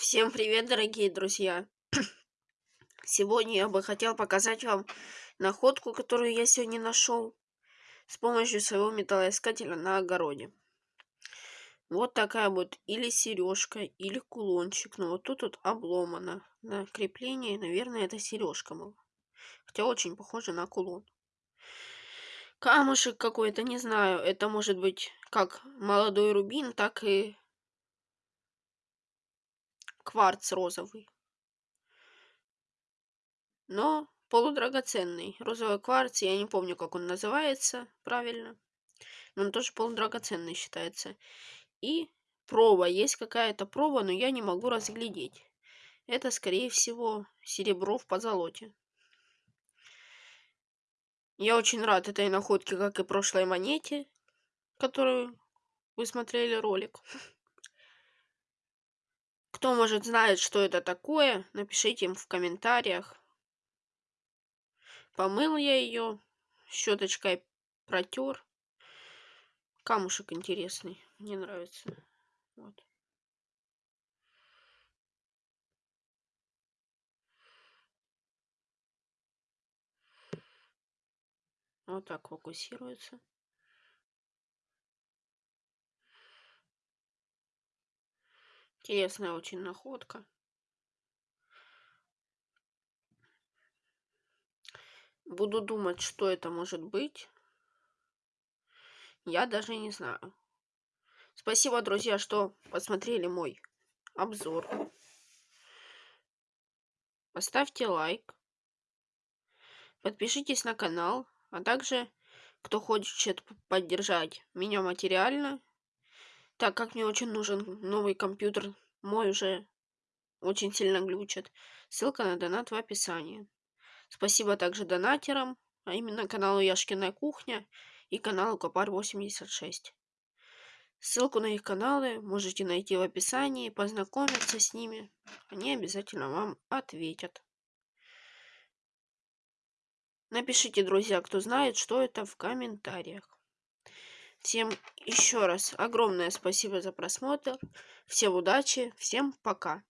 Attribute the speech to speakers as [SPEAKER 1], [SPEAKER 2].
[SPEAKER 1] Всем привет, дорогие друзья! Сегодня я бы хотел показать вам находку, которую я сегодня нашел с помощью своего металлоискателя на огороде. Вот такая вот или сережка, или кулончик. Но вот тут вот обломано на крепление. Наверное, это сережка была. Хотя очень похоже на кулон. Камушек какой-то, не знаю. Это может быть как молодой рубин, так и кварц розовый. Но полудрагоценный. Розовый кварц, я не помню, как он называется правильно. Но он тоже полудрагоценный считается. И проба. Есть какая-то проба, но я не могу разглядеть. Это, скорее всего, серебро в позолоте. Я очень рад этой находке, как и прошлой монете, которую вы смотрели ролик. Кто, может, знает, что это такое, напишите им в комментариях. Помыл я ее, щеточкой протер. Камушек интересный, мне нравится. Вот. Вот так фокусируется. Интересная очень находка. Буду думать, что это может быть. Я даже не знаю. Спасибо, друзья, что посмотрели мой обзор. Поставьте лайк. Подпишитесь на канал. А также, кто хочет поддержать меня материально, так как мне очень нужен новый компьютер, мой уже очень сильно глючит. Ссылка на донат в описании. Спасибо также донатерам, а именно каналу Яшкина кухня и каналу Копар 86. Ссылку на их каналы можете найти в описании, познакомиться с ними. Они обязательно вам ответят. Напишите, друзья, кто знает, что это в комментариях. Всем еще раз огромное спасибо за просмотр. Всем удачи, всем пока.